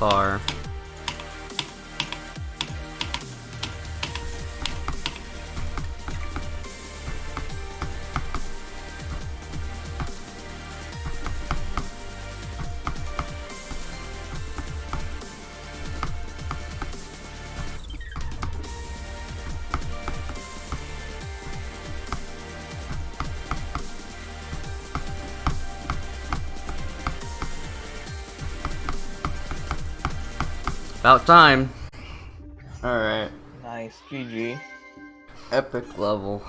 far. About time. Alright, Nice. GG. epic level.